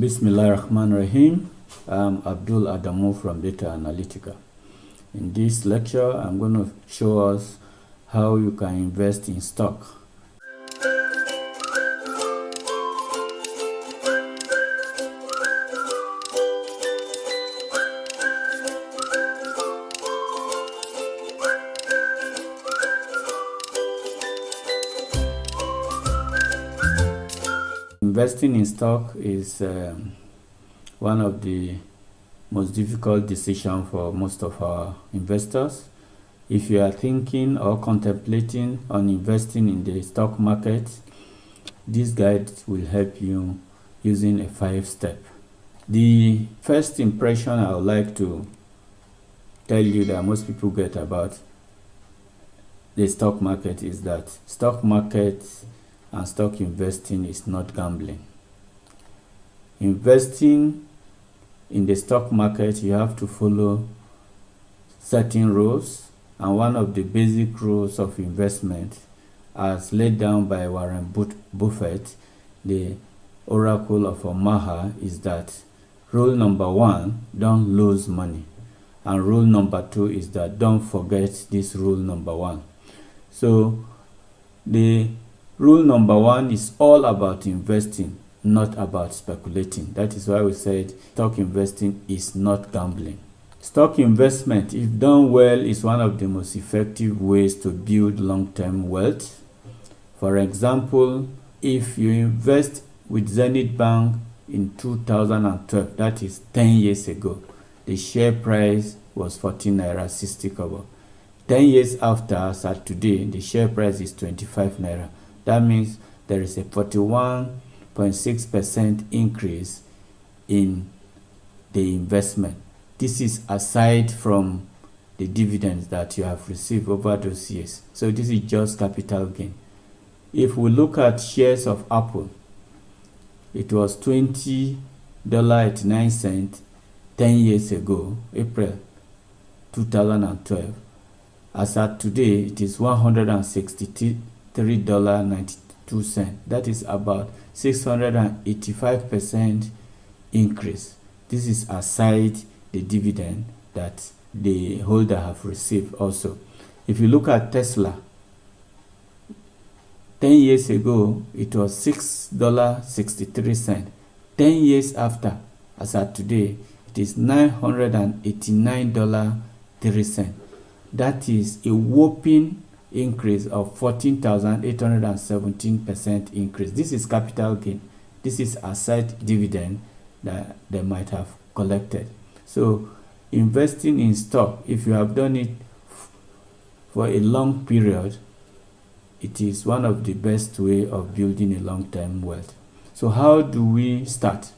Bismillah Rahman Rahim. I'm Abdul Adamu from Data Analytica. In this lecture, I'm going to show us how you can invest in stock. Investing in stock is um, one of the most difficult decisions for most of our investors. If you are thinking or contemplating on investing in the stock market, this guide will help you using a five step. The first impression I would like to tell you that most people get about the stock market is that stock market and stock investing is not gambling. Investing in the stock market, you have to follow certain rules and one of the basic rules of investment as laid down by Warren Buffett, the oracle of Omaha, is that rule number one, don't lose money. And rule number two is that don't forget this rule number one. So the rule number one is all about investing, not about speculating. That is why we said stock investing is not gambling. Stock investment, if done well, is one of the most effective ways to build long-term wealth. For example, if you invest with Zenith Bank in 2012, that is 10 years ago, the share price was 14 naira 60 kobo. 10 years after, as at today, the share price is 25 naira. That means there is a 41.6% increase in the investment. This is aside from the dividends that you have received over those years. So this is just capital gain. If we look at shares of Apple, it was $20.89 10 years ago, April 2012. As at today, it is $163.92. That is about 685% increase. This is aside the dividend that the holder have received also. If you look at Tesla, 10 years ago, it was $6.63. 10 years after, as at today, it is $989.03. That is a whopping increase of 14,817% increase. This is capital gain. This is aside dividend that they might have collected. So investing in stock, if you have done it for a long period, it is one of the best way of building a long-term wealth. So how do we start?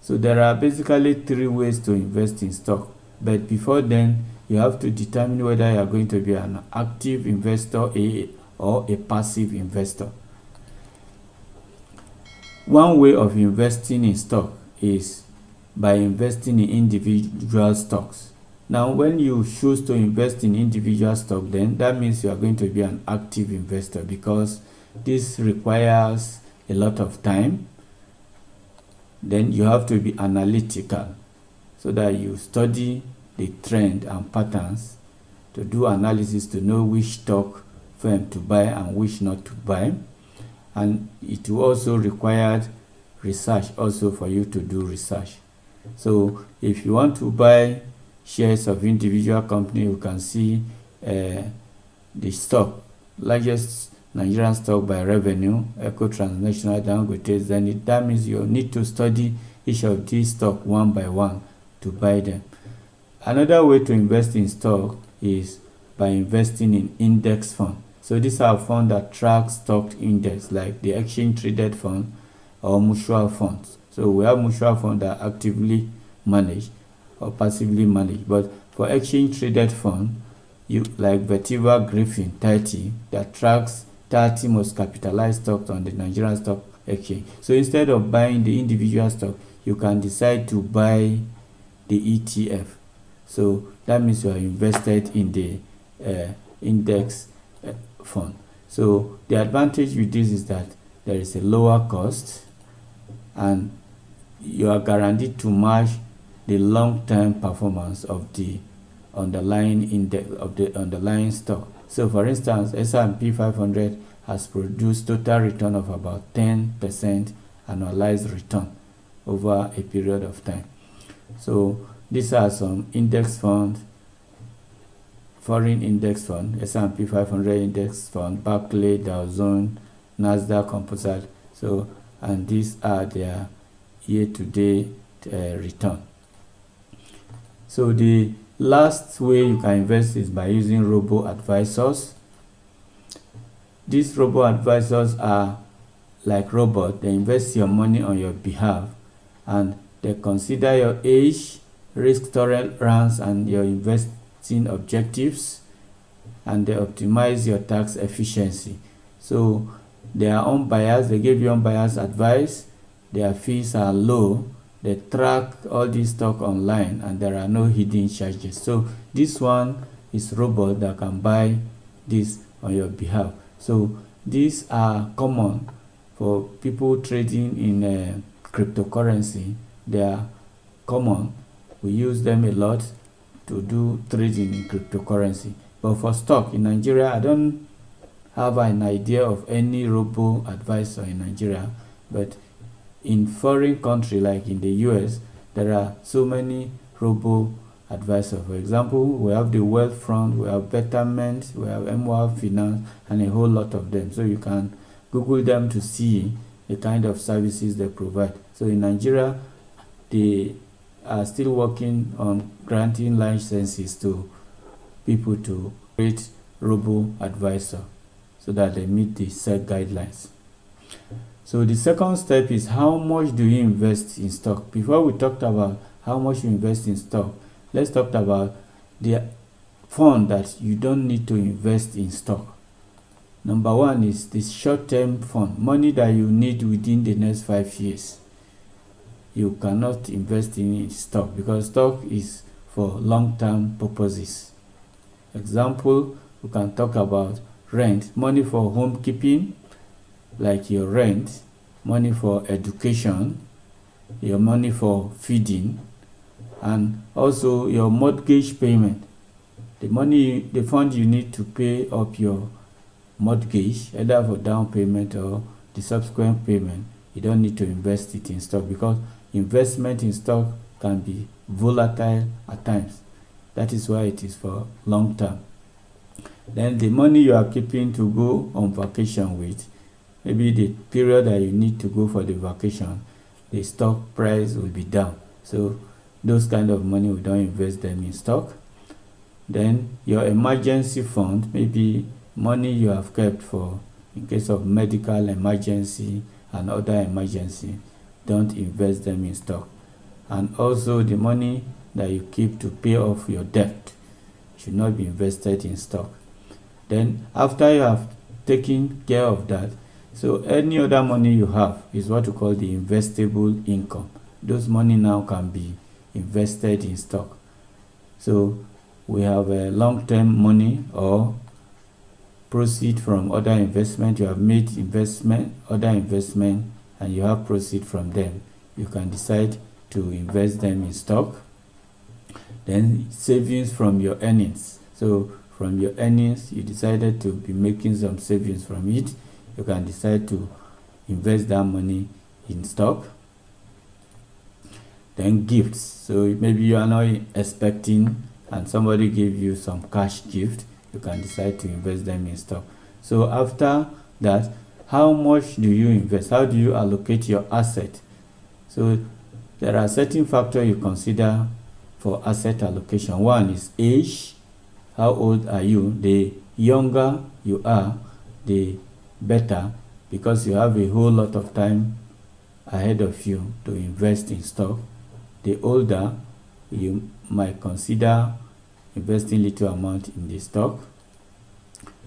So there are basically three ways to invest in stock. But before then, you have to determine whether you are going to be an active investor or a passive investor. One way of investing in stock is by investing in individual stocks. Now, when you choose to invest in individual stock, then that means you are going to be an active investor because this requires a lot of time. Then you have to be analytical so that you study the trend and patterns to do analysis to know which stock firm to buy and which not to buy. And it will also required research also for you to do research. So if you want to buy shares of individual company, you can see uh, the stock, largest Nigerian stock by revenue, Eco Transnational, Dangote, Zenith. That means you need to study each of these stock one by one to buy them. Another way to invest in stock is by investing in index fund. So these are funds that track stock index like the exchange traded fund or mutual funds. So we have mutual funds that actively managed or passively managed. But for exchange traded fund, you like Vetiva Griffin 30 that tracks 30 most capitalized stocks on the Nigerian stock exchange. So instead of buying the individual stock, you can decide to buy the ETF. So that means you are invested in the uh, index uh, fund. So the advantage with this is that there is a lower cost and you are guaranteed to match the long-term performance of the underlying index of the underlying stock. So for instance, S&P 500 has produced total return of about 10% annualized return over a period of time. So these are some index funds, foreign index fund, S&P 500 index fund, Barclay, Dow Jones, Nasdaq Composite. So and these are their year-to-date uh, return. So the last way you can invest is by using robo advisors. These robo advisors are like robots. They invest your money on your behalf and they consider your age, risk tolerance, and your investing objectives, and they optimize your tax efficiency. So they are unbiased. They give you unbiased advice. Their fees are low. They track all this stock online, and there are no hidden charges. So this one is robot that can buy this on your behalf. So these are common for people trading in uh, cryptocurrency. They are common. We use them a lot to do trading in cryptocurrency. But for stock in Nigeria, I don't have an idea of any robo advisor in Nigeria. But in foreign country like in the US, there are so many robo advisor. For example, we have the Wealthfront, we have Betterment, we have MWA Finance, and a whole lot of them. So you can Google them to see the kind of services they provide. So in Nigeria, they are still working on granting licenses to people to create robo advisor so that they meet the set guidelines. So the second step is how much do you invest in stock? Before we talked about how much you invest in stock, let's talk about the fund that you don't need to invest in stock. Number one is the short-term fund, money that you need within the next five years. You cannot invest in stock because stock is for long-term purposes. Example, we can talk about rent, money for home keeping, like your rent, money for education, your money for feeding, and also your mortgage payment. The money, the fund you need to pay up your mortgage, either for down payment or the subsequent payment, you don't need to invest it in stock because investment in stock can be volatile at times. That is why it is for long term. Then the money you are keeping to go on vacation with, maybe the period that you need to go for the vacation, the stock price will be down. So those kind of money we don't invest them in stock then your emergency fund maybe money you have kept for in case of medical emergency and other emergency don't invest them in stock and also the money that you keep to pay off your debt should not be invested in stock then after you have taken care of that so any other money you have is what we call the investable income those money now can be invested in stock. So we have a long-term money or proceed from other investment. You have made investment, other investment, and you have proceed from them. You can decide to invest them in stock. Then savings from your earnings. So from your earnings, you decided to be making some savings from it. You can decide to invest that money in stock then gifts so maybe you are not expecting and somebody gave you some cash gift you can decide to invest them in stock so after that how much do you invest? How do you allocate your asset? So there are certain factors you consider for asset allocation. One is age. How old are you? The younger you are the better because you have a whole lot of time ahead of you to invest in stock. The older you might consider investing little amount in the stock.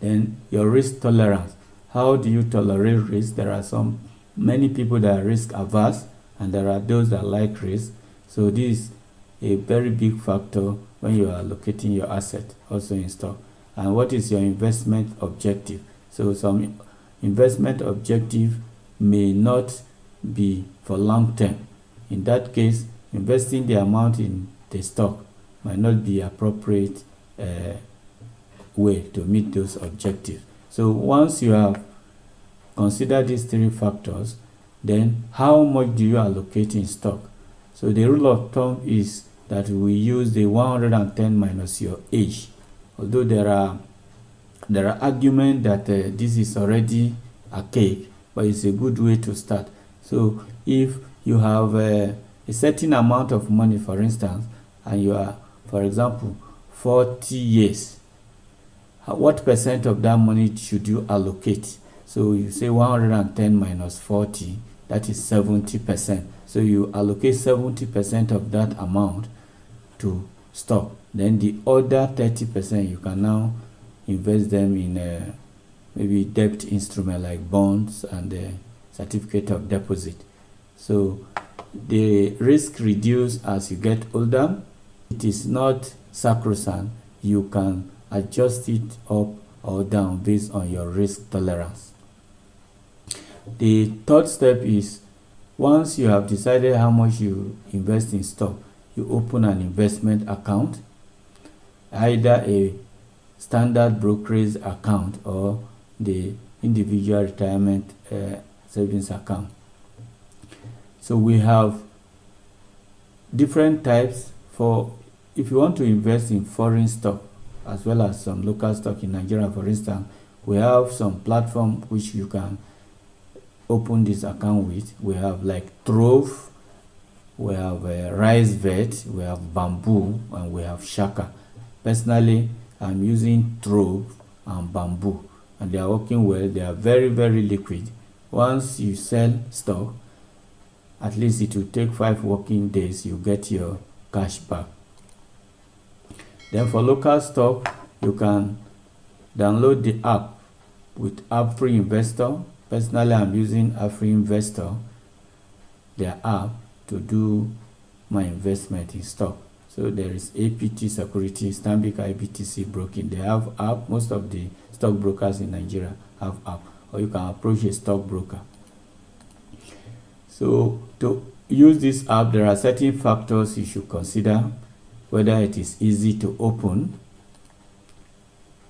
Then your risk tolerance. How do you tolerate risk? There are some many people that are risk averse and there are those that like risk. So this is a very big factor when you are allocating your asset also in stock. And what is your investment objective? So some investment objective may not be for long term in that case, investing the amount in the stock might not be appropriate uh, way to meet those objectives. So once you have considered these three factors, then how much do you allocate in stock? So the rule of thumb is that we use the 110 minus your age. Although there are there are arguments that uh, this is already a cake, but it's a good way to start. So if you have uh, a certain amount of money, for instance, and you are, for example, 40 years, what percent of that money should you allocate? So you say 110 minus 40, that is 70 percent. So you allocate 70 percent of that amount to stock. Then the other 30 percent you can now invest them in a, maybe debt instrument like bonds and certificate of deposit. So the risk reduce as you get older. It is not sacrosanct. You can adjust it up or down based on your risk tolerance. The third step is once you have decided how much you invest in stock, you open an investment account, either a standard brokerage account or the individual retirement uh, savings account. So we have different types for if you want to invest in foreign stock as well as some local stock in Nigeria for instance we have some platform which you can open this account with. We have like Trove we have uh, Risevest we have Bamboo and we have Chaka. Personally I'm using Trove and Bamboo and they are working well. They are very very liquid. Once you sell stock at least it will take five working days you get your cash back then for local stock you can download the app with AppFree Investor. Personally i'm using AppFree Investor their app to do my investment in stock. So there is apt security stanbic ibtc broking. They have app most of the stock brokers in nigeria have app or you can approach a stockbroker so to use this app, there are certain factors you should consider, whether it is easy to open,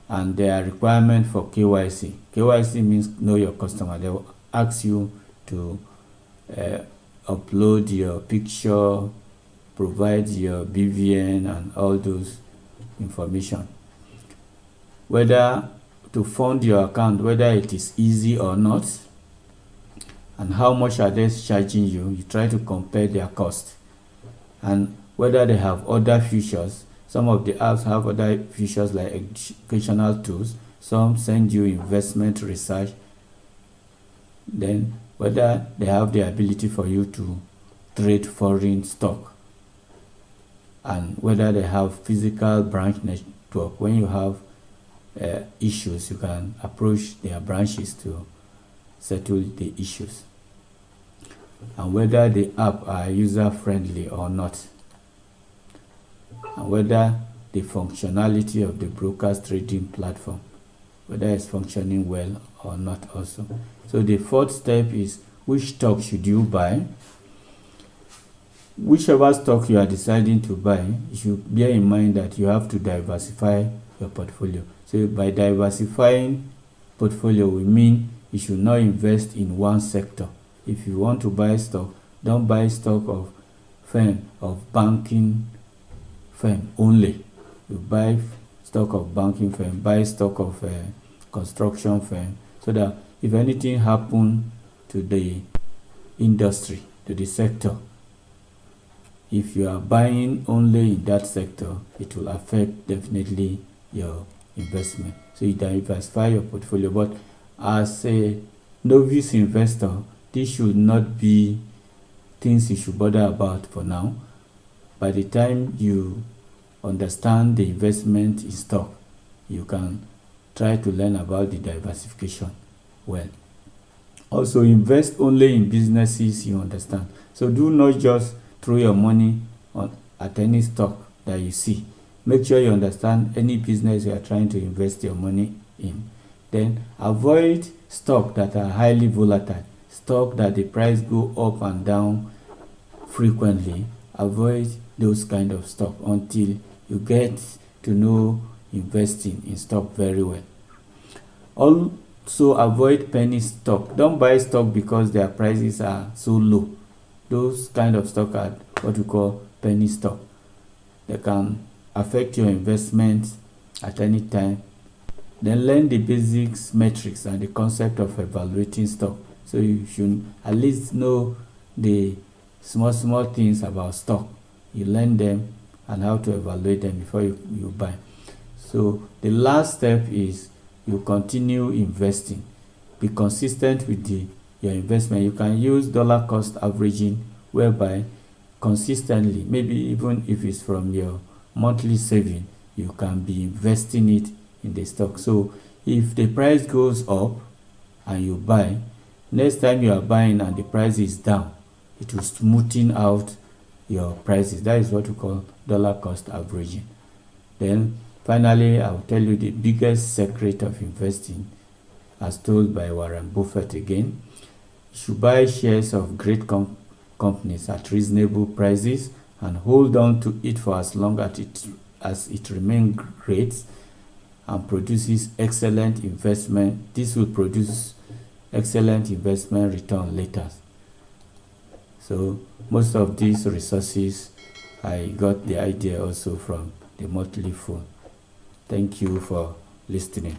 and their requirement for KYC. KYC means know your customer. They will ask you to uh, upload your picture, provide your BVN and all those information. Whether to fund your account, whether it is easy or not, and how much are they charging you you try to compare their cost and whether they have other features. Some of the apps have other features like educational tools. Some send you investment research. Then whether they have the ability for you to trade foreign stock. And whether they have physical branch network. When you have uh, issues you can approach their branches to settle the issues. And whether the app are user friendly or not and whether the functionality of the broker's trading platform whether it's functioning well or not also. So the fourth step is which stock should you buy? Whichever stock you are deciding to buy you should bear in mind that you have to diversify your portfolio. So by diversifying portfolio we mean you should not invest in one sector. If you want to buy stock don't buy stock of firm of banking firm only. You buy stock of banking firm buy stock of uh, construction firm so that if anything happen to the industry to the sector if you are buying only in that sector it will affect definitely your investment. So you diversify your portfolio. But as a novice investor this should not be things you should bother about for now by the time you understand the investment in stock you can try to learn about the diversification well. Also invest only in businesses you understand. So do not just throw your money on at any stock that you see. Make sure you understand any business you are trying to invest your money in. Then avoid stock that are highly volatile stock that the price go up and down frequently avoid those kind of stock until you get to know investing in stock very well. Also avoid penny stock. Don't buy stock because their prices are so low. Those kind of stock are what we call penny stock. They can affect your investment at any time. Then learn the basics metrics and the concept of evaluating stock. So you should at least know the small small things about stock. You learn them and how to evaluate them before you, you buy. So the last step is you continue investing. Be consistent with the your investment. You can use dollar cost averaging whereby consistently maybe even if it's from your monthly saving you can be investing it in the stock. So if the price goes up and you buy next time you are buying and the price is down it will smoothen out your prices. That is what we call dollar cost averaging. Then finally i'll tell you the biggest secret of investing as told by warren buffett again you should buy shares of great com companies at reasonable prices and hold on to it for as long as it as it remains great and produces excellent investment. This will produce excellent investment return later so most of these resources, I got the idea also from the Motley Fool. Thank you for listening.